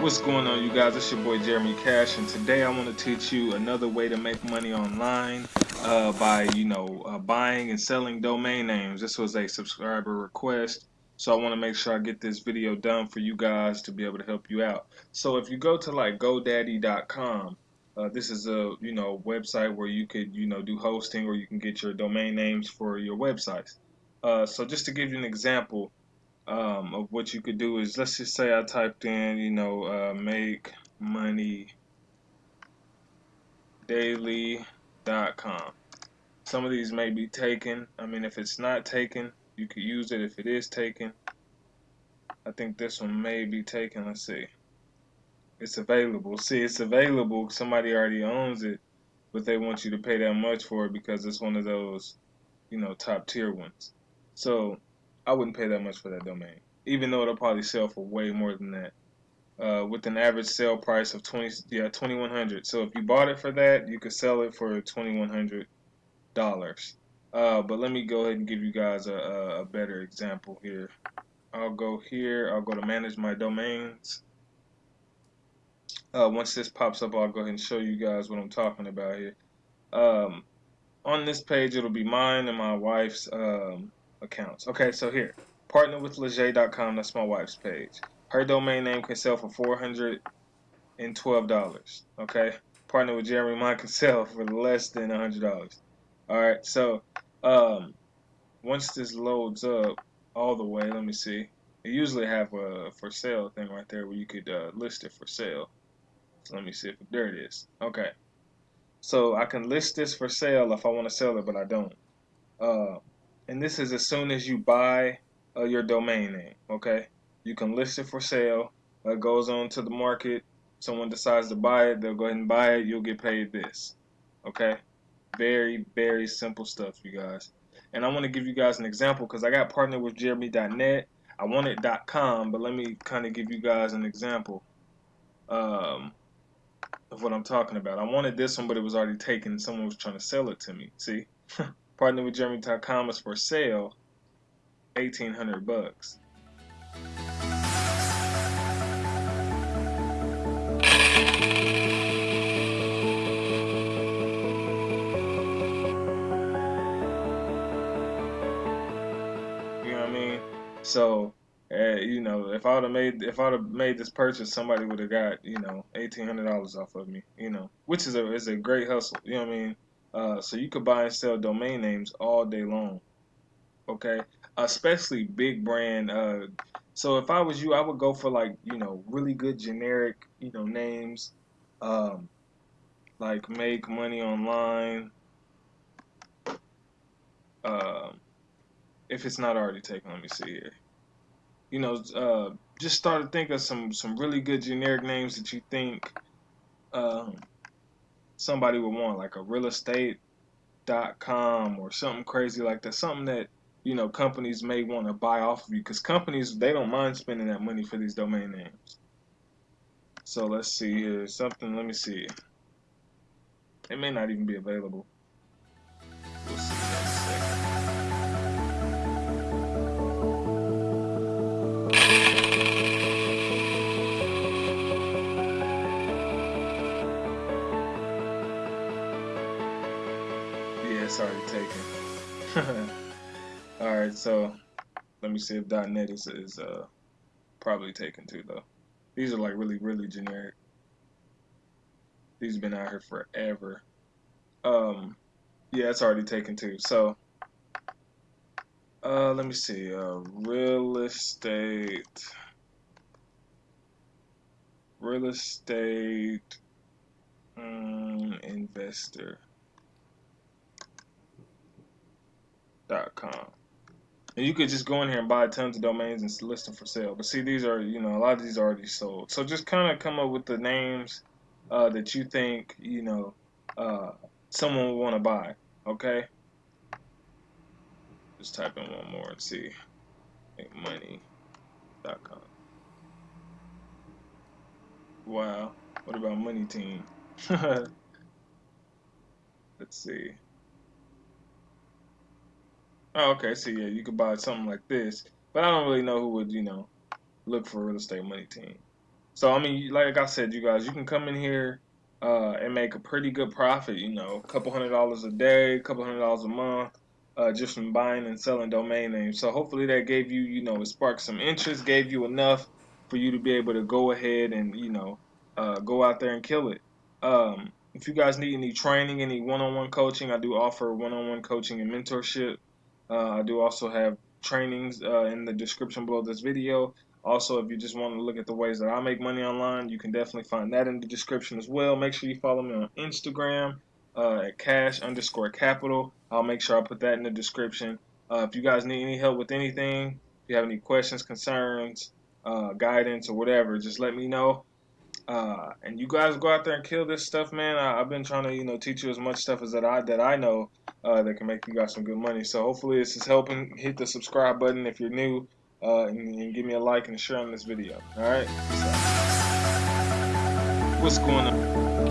What's going on you guys? It's your boy Jeremy Cash and today I want to teach you another way to make money online uh, by you know uh, buying and selling domain names. This was a subscriber request so I want to make sure I get this video done for you guys to be able to help you out. So if you go to like GoDaddy.com uh, this is a you know website where you could you know do hosting or you can get your domain names for your websites. Uh, so just to give you an example, um, of what you could do is let's just say I typed in you know uh, make money daily.com some of these may be taken. I mean if it's not taken you could use it if it is taken. I think this one may be taken. Let's see. It's available. See it's available. Somebody already owns it but they want you to pay that much for it because it's one of those you know top tier ones. So I wouldn't pay that much for that domain, even though it'll probably sell for way more than that. Uh, with an average sale price of 20 yeah 2100 so if you bought it for that you could sell it for 2100 dollars. Uh, but let me go ahead and give you guys a, a, better example here. I'll go here. I'll go to manage my domains. Uh, once this pops up I'll go ahead and show you guys what I'm talking about here. Um, on this page it'll be mine and my wife's um, accounts. Okay, so here, partner with Leger.com. That's my wife's page. Her domain name can sell for four hundred and twelve dollars. Okay, partner with Jeremy. Mine can sell for less than a hundred dollars. All right, so um, once this loads up all the way, let me see. It usually have a for sale thing right there where you could uh, list it for sale. So let me see if there it is. Okay, so I can list this for sale if I want to sell it, but I don't. Uh, and this is as soon as you buy uh, your domain name okay? You can list it for sale. It goes on to the market. Someone decides to buy it they'll go ahead and buy it. You'll get paid this okay? Very very simple stuff you guys. And I want to give you guys an example because I got partnered with Jeremy.net I wanted .com but let me kind of give you guys an example um, of what I'm talking about. I wanted this one but it was already taken. Someone was trying to sell it to me see Partner with Jeremy.com is for sale, eighteen hundred bucks. You know what I mean? So, uh, you know, if I'd have made if I'd have made this purchase, somebody would have got you know eighteen hundred dollars off of me. You know, which is a is a great hustle. You know what I mean? Uh, so you could buy and sell domain names all day long. Okay, especially big brand. Uh, so if I was you, I would go for like you know really good generic you know names, um, like make money online. Uh, if it's not already taken, let me see here. You know, uh, just start to think of some some really good generic names that you think. Um, somebody would want, like a real estate dot com or something crazy like that, something that you know companies may want to buy off of you because companies they don't mind spending that money for these domain names. So let's see here, something. Let me see. It may not even be available. Already taken. Alright, so let me see if .NET is, is uh, probably taken too, though. These are like really, really generic. These have been out here forever. Um, yeah, it's already taken too. So, uh, let me see. Uh, real estate. Real estate um, investor. And you could just go in here and buy tons of domains and list them for sale. But see, these are, you know, a lot of these are already sold. So just kind of come up with the names uh, that you think, you know, uh, someone will want to buy. Okay? Just type in one more and see. MakeMoney.com. Wow. What about Money Team? Let's see. Oh, okay. So yeah, you could buy something like this, but I don't really know who would, you know, look for real estate money team. So I mean, like I said, you guys, you can come in here uh, and make a pretty good profit. You know, a couple hundred dollars a day, a couple hundred dollars a month, uh, just from buying and selling domain names. So hopefully that gave you, you know, it sparked some interest, gave you enough for you to be able to go ahead and, you know, uh, go out there and kill it. Um, if you guys need any training, any one-on-one coaching, I do offer one-on-one coaching and mentorship. Uh, I do also have trainings uh, in the description below this video. Also, if you just want to look at the ways that I make money online, you can definitely find that in the description as well. Make sure you follow me on Instagram uh, at cash underscore capital. I'll make sure I put that in the description. Uh, if you guys need any help with anything, if you have any questions, concerns, uh, guidance, or whatever, just let me know. Uh, and you guys go out there and kill this stuff, man. I, have been trying to, you know, teach you as much stuff as that I that I know uh, that can make you guys some good money. So hopefully this is helping. Hit the subscribe button if you're new, uh, and, and, give me a like and share on this video. All right. What's going on?